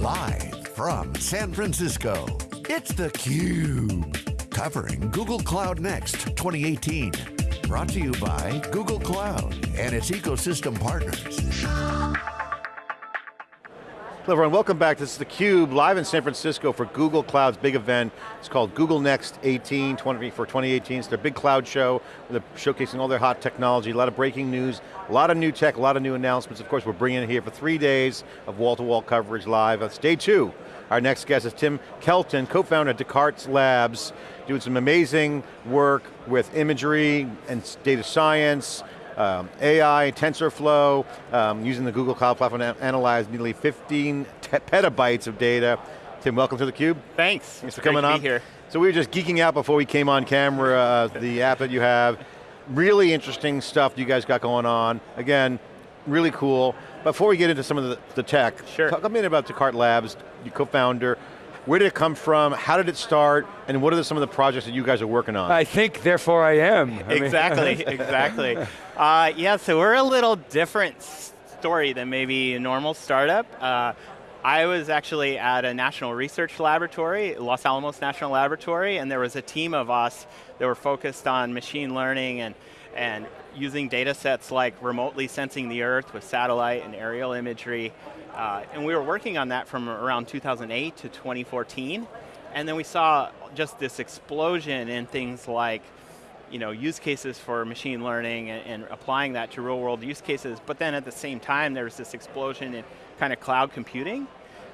Live from San Francisco, it's theCUBE. Covering Google Cloud Next 2018. Brought to you by Google Cloud and its ecosystem partners. Hello everyone, welcome back. This is theCUBE, live in San Francisco for Google Cloud's big event. It's called Google Next 18 20, for 2018. It's their big cloud show. They're showcasing all their hot technology, a lot of breaking news, a lot of new tech, a lot of new announcements. Of course, we're bringing it here for three days of wall-to-wall -wall coverage live. It's day two. Our next guest is Tim Kelton, co-founder of Descartes Labs, doing some amazing work with imagery and data science, um, AI, TensorFlow, um, using the Google Cloud Platform to analyze nearly 15 petabytes of data. Tim, welcome to theCUBE. Thanks. Thanks for coming on. here. So we were just geeking out before we came on camera, uh, the app that you have. Really interesting stuff you guys got going on. Again, really cool. Before we get into some of the, the tech, sure. talk a minute about Descartes Labs, your co-founder, where did it come from? How did it start? And what are some of the projects that you guys are working on? I think, therefore I am. I exactly, exactly. Uh, yeah, so we're a little different story than maybe a normal startup. Uh, I was actually at a national research laboratory, Los Alamos National Laboratory, and there was a team of us that were focused on machine learning and, and using data sets like remotely sensing the earth with satellite and aerial imagery. Uh, and we were working on that from around 2008 to 2014. And then we saw just this explosion in things like you know, use cases for machine learning and, and, applying that to real world use cases, but then at the same time there's this explosion in kind of cloud computing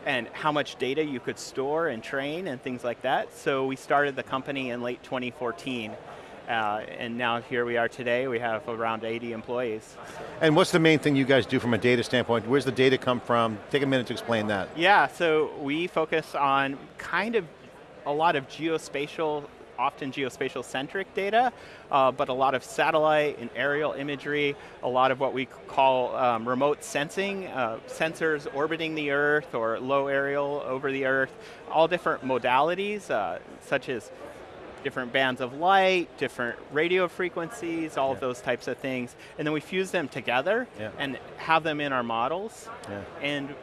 and how much data you could store and train and things like that. So we started the company in late 2014 uh, and now here we are today, we have around 80 employees. And what's the main thing you guys do from a data standpoint? Where's the data come from? Take a minute to explain that. Yeah, so we focus on kind of a lot of geospatial often geospatial centric data, uh, but a lot of satellite and aerial imagery, a lot of what we call um, remote sensing, uh, sensors orbiting the Earth or low aerial over the Earth, all different modalities, uh, such as different bands of light, different radio frequencies, all yeah. of those types of things. And then we fuse them together yeah. and have them in our models. Yeah. And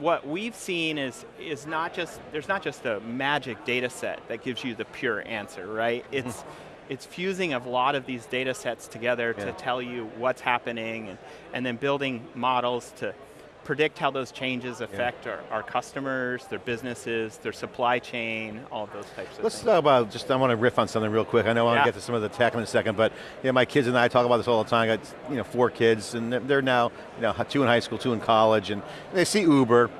what we've seen is, is not just, there's not just a magic data set that gives you the pure answer, right? Mm-hmm. It's, it's fusing a lot of these data sets together to tell you what's happening and, and then building models to predict how those changes affect yeah. our, our, customers, their businesses, their supply chain, all of those types of things. Let's things. talk about, just I want to riff on something real quick. I know I want yeah. to get to some of the tech in a second, but you know, my kids and I talk about this all the time. I got you know, four kids, and they're now you know, two in high school, two in college, and they see Uber,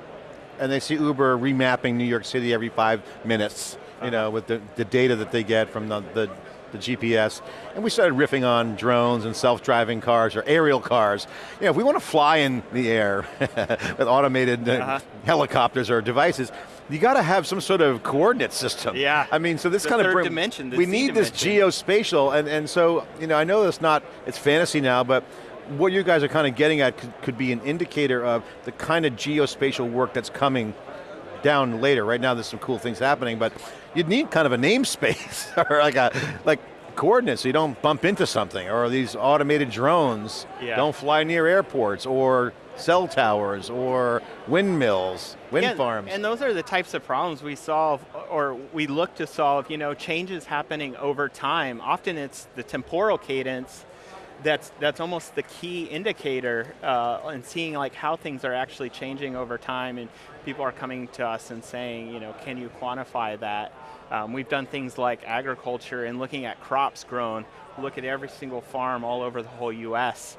and they see Uber remapping New York City every five minutes, you uh -huh. know, with the, the data that they get from the, the the GPS, and we started riffing on drones and self-driving cars or aerial cars. You know, if we want to fly in the air with automated uh -huh. helicopters or devices, you got to have some sort of coordinate system. Yeah. I mean, so this the kind of bring, dimension. we need dimension. this geospatial, and and so you know, I know it's not it's fantasy now, but what you guys are kind of getting at could, could be an indicator of the kind of geospatial work that's coming down later. Right now there's some cool things happening, but you'd need kind of a namespace or like a like coordinates so you don't bump into something or these automated drones yeah. don't fly near airports or cell towers or windmills, wind yeah, farms. And those are the types of problems we solve or we look to solve, you know, changes happening over time. Often it's the temporal cadence that's that's almost the key indicator uh, and seeing like how things are actually changing over time and people are coming to us and saying, you know, can you quantify that? Um, we've done things like agriculture and looking at crops grown, look at every single farm all over the whole US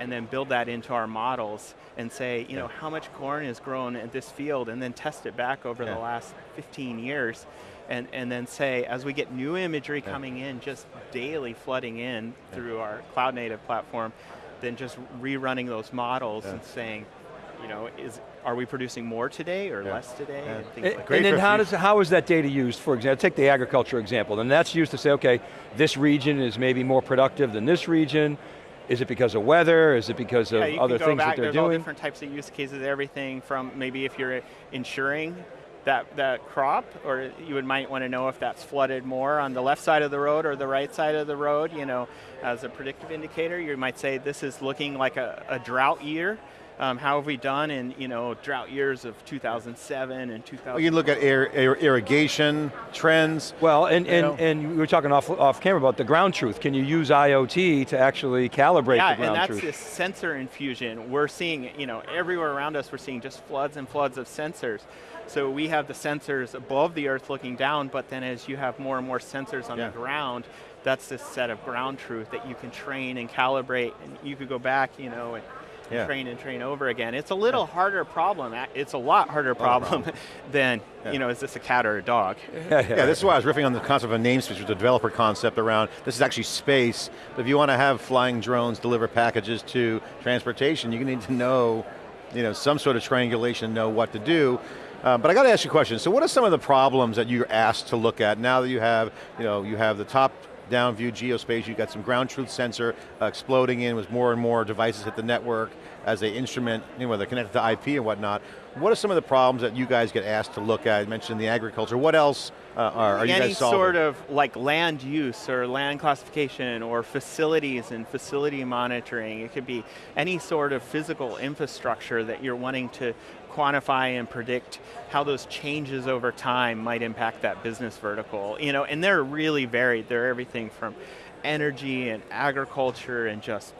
and then build that into our models and say, you yeah. know, how much corn is grown in this field and then test it back over yeah. the last 15 years and, and then say, as we get new imagery yeah. coming in, just daily flooding in through our cloud native platform, then just rerunning those models and saying, you know, is, are we producing more today or yeah. less today? Yeah. And, and, like and then how, does, how is that data used, for example, take the agriculture example, and that's used to say, okay, this region is maybe more productive than this region, is it because of weather? Is it because of yeah, other things back, that they're there's doing? There's all different types of use cases, everything from maybe if you're insuring that, that crop, or you would might want to know if that's flooded more on the left side of the road or the right side of the road, you know, as a predictive indicator. You might say this is looking like a, a drought year, Um, how have we done in you know drought years of 2007 and 2000? Well, you look at air, air, irrigation trends. Well, and, You know. and, and we were talking off, off camera about the ground truth. Can you use IoT to actually calibrate yeah, the ground and that's truth? this sensor infusion. We're seeing, you know, everywhere around us, we're seeing just floods and floods of sensors. So we have the sensors above the earth looking down, but then as you have more and more sensors on Yeah. the ground, that's this set of ground truth that you can train and calibrate, and you could go back, you know, and Yeah. train and train over again. It's a little harder problem. It's a lot harder problem than, Yeah. you know, is this a cat or a dog? yeah, Yeah, this is why I was riffing on the concept of a namespace, which is a developer concept around, this is actually space, but if you want to have flying drones deliver packages to transportation, you need to know, you know, some sort of triangulation, know what to do. Uh, but I got to ask you a question, so what are some of the problems that you're asked to look at now that you have, you know, you have the top down geospace, you've got some ground truth sensor uh, exploding in as more and more devices hit the network as they instrument, you know, whether they're connected to IP and whatnot. What are some of the problems that you guys get asked to look at? You mentioned the agriculture. What else uh, are, are you guys solving? Any sort of like land use or land classification or facilities and facility monitoring. It could be any sort of physical infrastructure that you're wanting to quantify and predict how those changes over time might impact that business vertical. You know, and they're really varied. They're everything from energy and agriculture and just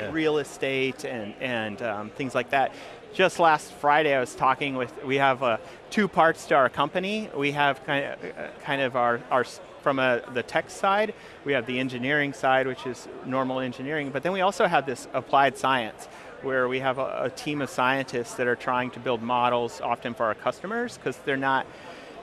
Yeah. real estate and, and um, things like that. Just last Friday I was talking with, we have uh, two parts to our company. We have kind of, uh, kind of our, our from a, the tech side, we have the engineering side, which is normal engineering, but then we also have this applied science, where we have a, a team of scientists that are trying to build models, often for our customers, because they're not,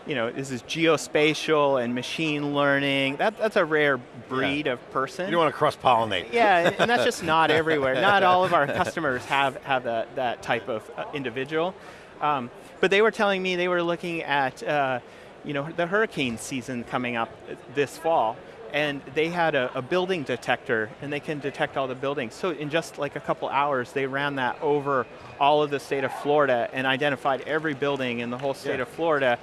you know, this is geospatial and machine learning. That, that's a rare breed of person. You don't want to cross-pollinate. Yeah, and- and that's just not everywhere. Not all of our customers have, have that, that type of uh, individual. Um, but they were telling me they were looking at uh, you know, the hurricane season coming up this fall, and they had a, a building detector, and they can detect all the buildings. So in just like a couple hours, they ran that over all of the state of Florida and identified every building in the whole state Yeah. of Florida.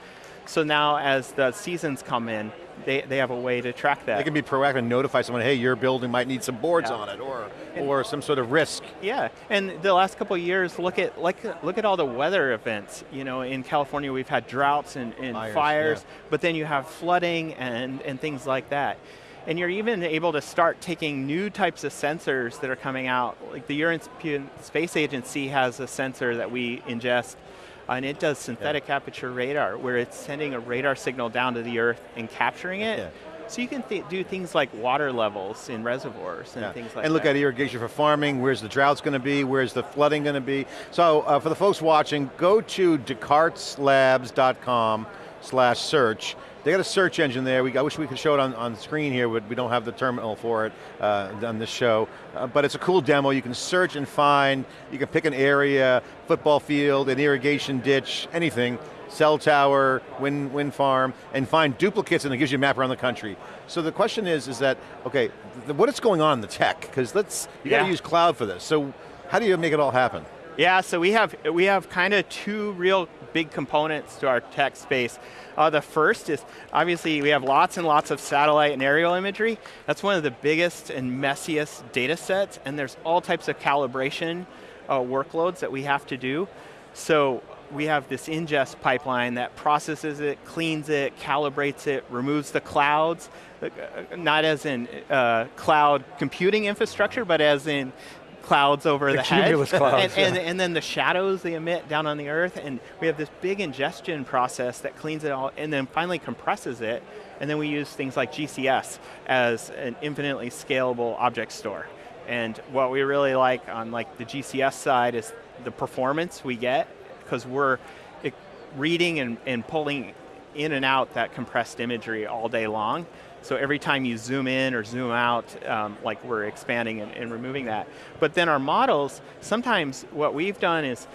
So now as the seasons come in, they, they have a way to track that. They can be proactive and notify someone, hey, your building might need some boards Yeah. on it, or, or some sort of risk. Yeah, and the last couple of years, look at like look at all the weather events. You know, in California, we've had droughts and, and Fires, fires, yeah. but then you have flooding and and things like that. And you're even able to start taking new types of sensors that are coming out. Like the European Space Agency has a sensor that we ingest, and it does synthetic aperture radar, where it's sending a radar signal down to the Earth and capturing it. Yeah. So you can th do things like water levels in reservoirs and Yeah. things like that. and look that. at irrigation for farming, where's the droughts going to be, where's the flooding going to be. So uh, for the folks watching, go to descarteslabs.com slash search. They got a search engine there. We, I wish we could show it on, on screen here, but we don't have the terminal for it uh, on this show. Uh, but it's a cool demo. You can search and find, you can pick an area, football field, an irrigation ditch, anything, cell tower, wind, wind farm, and find duplicates and it gives you a map around the country. So the question is, is that, okay, th what is going on in the tech? Because let's, you got to use cloud for this. So how do you make it all happen? Yeah, so we have we have kind of two real big components to our tech space. Uh, the first is obviously we have lots and lots of satellite and aerial imagery. That's one of the biggest and messiest data sets, and there's all types of calibration uh, workloads that we have to do. So we have this ingest pipeline that processes it, cleans it, calibrates it, removes the clouds, uh, not as in uh, cloud computing infrastructure, but as in clouds over the, The head. clouds, and, and, yeah. and then the shadows they emit down on the earth, and we have this big ingestion process that cleans it all, and then finally compresses it, and then we use things like GCS as an infinitely scalable object store. And what we really like on like the GCS side is the performance we get, because we're reading and, and pulling in and out that compressed imagery all day long. So every time you zoom in or zoom out, um, like we're expanding and, and removing that. But then our models, sometimes what we've done is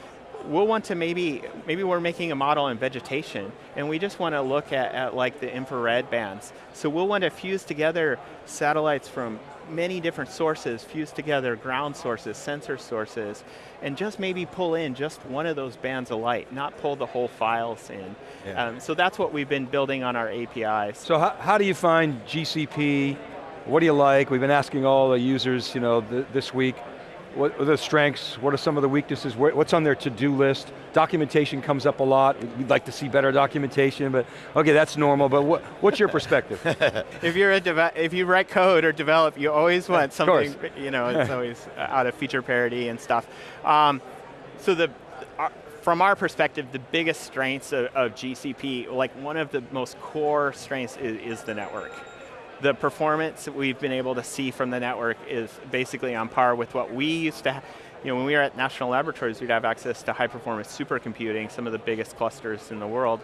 we'll want to maybe, maybe we're making a model in vegetation and we just want to look at, at like the infrared bands. So we'll want to fuse together satellites from many different sources, fuse together ground sources, sensor sources, and just maybe pull in just one of those bands of light, not pull the whole files in. Yeah. Um, so that's what we've been building on our APIs. So how, how do you find GCP? What do you like? We've been asking all the users, you know, th this week. What are the strengths? What are some of the weaknesses? What's on their to-do list? Documentation comes up a lot. We'd like to see better documentation, but okay, that's normal, but what, what's your perspective? if you're a if you write code or develop, you always want something, you know, it's always out of feature parity and stuff. Um, so the, uh, from our perspective, the biggest strengths of, of, GCP, like one of the most core strengths is, is the network the performance we've been able to see from the network is basically on par with what we used to you know, when we were at national laboratories, we'd have access to high performance supercomputing, some of the biggest clusters in the world,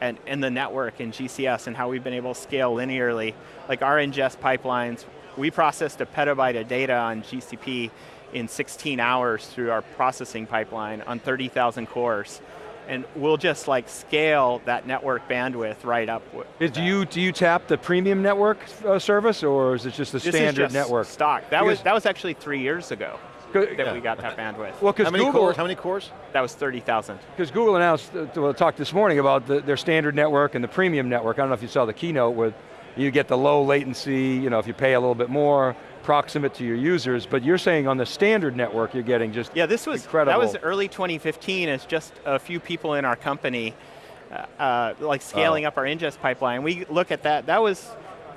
and, and the network in GCS and how we've been able to scale linearly. Like our ingest pipelines, we processed a petabyte of data on GCP in 16 hours through our processing pipeline on 30,000 cores and we'll just like scale that network bandwidth right up. Is, do you do you tap the premium network uh, service, or is it just the this standard just network? Stock. That because was that was actually three years ago that yeah. we got that bandwidth. Well, how many Google, cores? How many cores? That was 30,000. Because Google announced, uh, well, talked this morning about the, their standard network and the premium network. I don't know if you saw the keynote where you get the low latency, you know, if you pay a little bit more, proximate to your users, but you're saying on the standard network you're getting just Yeah, this was, incredible. that was early 2015 as just a few people in our company uh, uh, like scaling oh. up our ingest pipeline. We look at that, that was,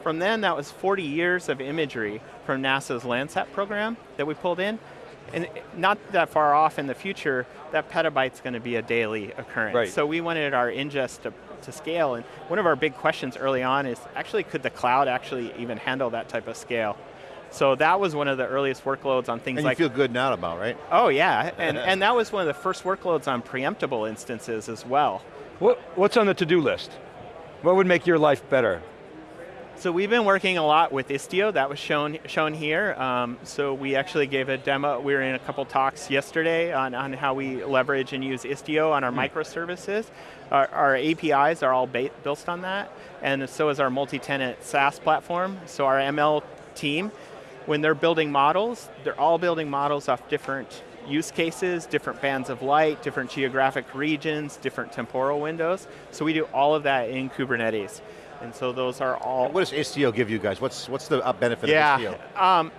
from then that was 40 years of imagery from NASA's Landsat program that we pulled in. And not that far off in the future, that petabyte's going to be a daily occurrence. Right. So we wanted our ingest to, to scale, and one of our big questions early on is, actually could the cloud actually even handle that type of scale? So that was one of the earliest workloads on things and like- you feel good now about, right? Oh yeah, and, and that was one of the first workloads on preemptible instances as well. What, what's on the to-do list? What would make your life better? So we've been working a lot with Istio, that was shown, shown here. Um, so we actually gave a demo, we were in a couple talks yesterday on, on how we leverage and use Istio on our mm. microservices. Our, our, APIs are all built on that, and so is our multi-tenant SaaS platform. So our ML team when they're building models, they're all building models off different use cases, different bands of light, different geographic regions, different temporal windows. So we do all of that in Kubernetes. And so those are all- What does Istio give you guys? What's, what's the benefit yeah, of Istio? Um,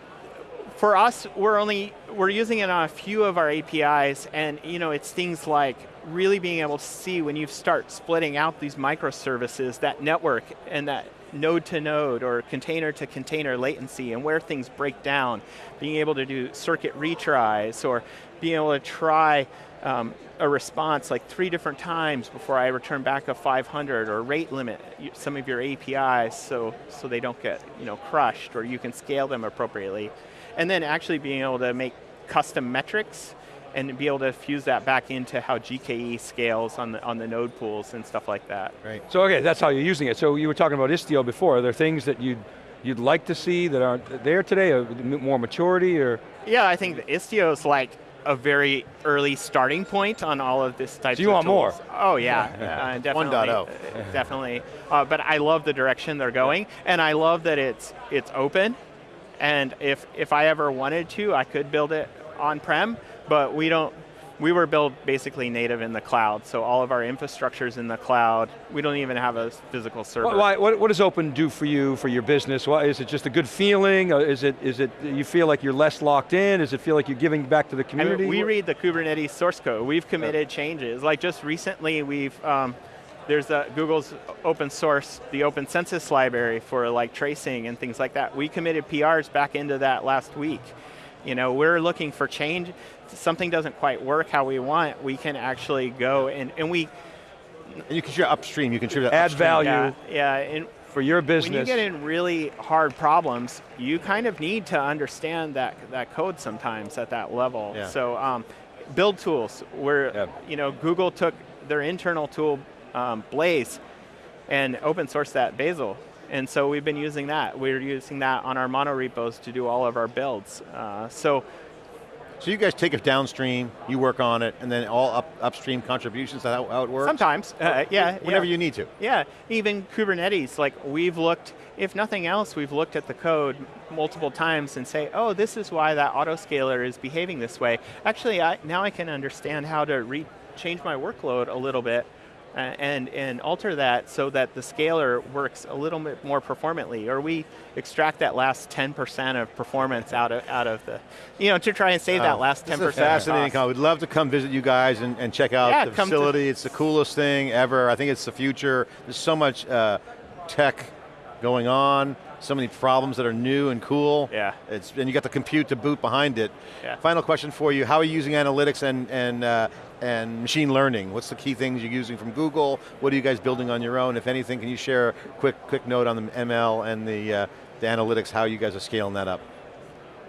for us, we're only, we're using it on a few of our APIs and you know, it's things like really being able to see when you start splitting out these microservices, that network and that node to node or container to container latency and where things break down, being able to do circuit retries or being able to try um, a response like three different times before I return back a 500 or rate limit some of your APIs so, so they don't get you know, crushed or you can scale them appropriately. And then actually being able to make custom metrics and be able to fuse that back into how GKE scales on the, on the node pools and stuff like that. Right. So okay, that's how you're using it. So you were talking about Istio before. Are there things that you'd, you'd like to see that aren't there today, or more maturity, or? Yeah, I think Istio is like a very early starting point on all of this type so you want tools. more? Oh yeah, yeah. Uh, definitely. 1.0. Uh, definitely, uh, but I love the direction they're going, and I love that it's, it's open, and if, if I ever wanted to, I could build it on-prem, but we don't, we were built basically native in the cloud, so all of our infrastructure is in the cloud. We don't even have a physical server. Why, what, what does open do for you, for your business? Why, is it just a good feeling? Is it, is it, you feel like you're less locked in? Does it feel like you're giving back to the community? I mean, we read the Kubernetes source code. We've committed yeah. changes. Like just recently we've, um, there's a, Google's open source, the OpenCensus library for like tracing and things like that. We committed PRs back into that last week. You know, we're looking for change. If something doesn't quite work how we want, we can actually go and, and we... And you can share upstream, you can share Add upstream. value. Yeah, yeah and for your business. When you get in really hard problems, you kind of need to understand that, that code sometimes at that level. Yeah. So um, build tools, where yeah. you know, Google took their internal tool, um, Blaze, and open sourced that Bazel. And so we've been using that. We're using that on our mono repos to do all of our builds. Uh, so so you guys take it downstream, you work on it, and then all up, upstream contributions, that how, how it works? Sometimes, uh, yeah. Whenever yeah. you need to. Yeah, even Kubernetes, like we've looked, if nothing else, we've looked at the code multiple times and say, oh, this is why that autoscaler is behaving this way. Actually, I, now I can understand how to change my workload a little bit and, and alter that so that the scaler works a little bit more performantly, or we extract that last 10% of performance out of, out of the, you know, to try and save that Oh, last 10% This is a fascinating call. We'd love to come visit you guys and, and check out Yeah, the facility. It's the coolest thing ever. I think it's the future. There's so much uh, tech going on, so many problems that are new and cool. Yeah. It's, and you got the compute to boot behind it. Yeah. Final question for you, how are you using analytics and, and, uh, and machine learning? What's the key things you're using from Google? What are you guys building on your own? If anything, can you share a quick, quick note on the ML and the, uh, the analytics, how you guys are scaling that up?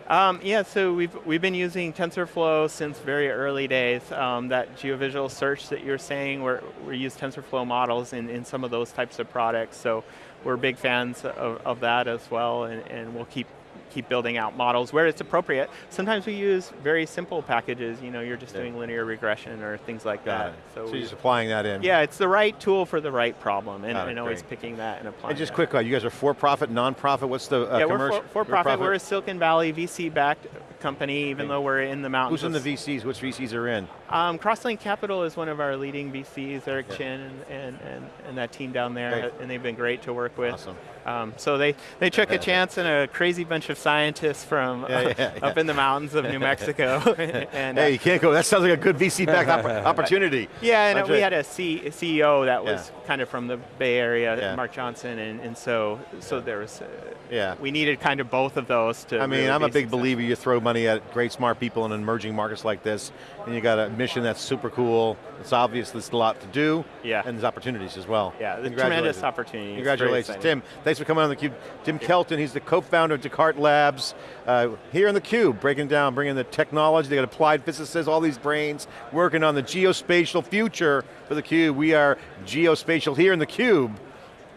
Um, yeah, so we've, we've been using TensorFlow since very early days. Um, that geovisual search that you're saying, we're, we use TensorFlow models in, in some of those types of products, so we're big fans of, of that as well, and, and we'll keep keep building out models where it's appropriate. Sometimes we use very simple packages, you know, you're just Yeah. doing linear regression or things like Got that. it. So, So we- you're just applying that in. yeah, it's the right tool for the right problem, and, and always picking that and applying And just that. quick, uh, you guys are for-profit, non-profit, what's the uh, yeah, we're commercial? for, for profit. We're a Silicon Valley VC-backed company, even Okay. though we're in the mountains. Who's in the VCs, which VCs are in? Um, Crosslink Capital is one of our leading VCs, Eric Yeah. Chin and, and, and, and that team down there, and they've been great to work with. Awesome. Um, so they, they took a chance in a crazy bunch of scientists from Yeah, uh, yeah, up in the mountains of New Mexico. and, uh, Hey, you can't go, that sounds like a good VC-backed opp- opportunity. yeah, and That's we right. had a, C, a CEO that was Yeah. kind of from the Bay Area, Yeah. Mark Johnson, and, and so so there was, uh, Yeah. we needed kind of both of those to I mean, really I'm a big successful. believer you throw money at great smart people in emerging markets like this, and you got a mission that's super cool. It's obvious there's a lot to do, Yeah. and there's opportunities as well. Yeah, tremendous opportunities. Congratulations. Tim, thanks for coming on theCUBE. Tim Kelton, he's the co-founder of Descartes Labs. Uh, here in theCUBE, breaking down, bringing the technology, they got applied physicists, all these brains, working on the geospatial future for theCUBE. We are geospatial here in theCUBE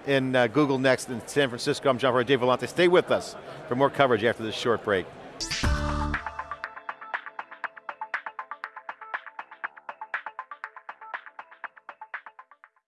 in uh, Google Next in San Francisco. I'm John Furrier, Dave Vellante. Stay with us for more coverage after this short break.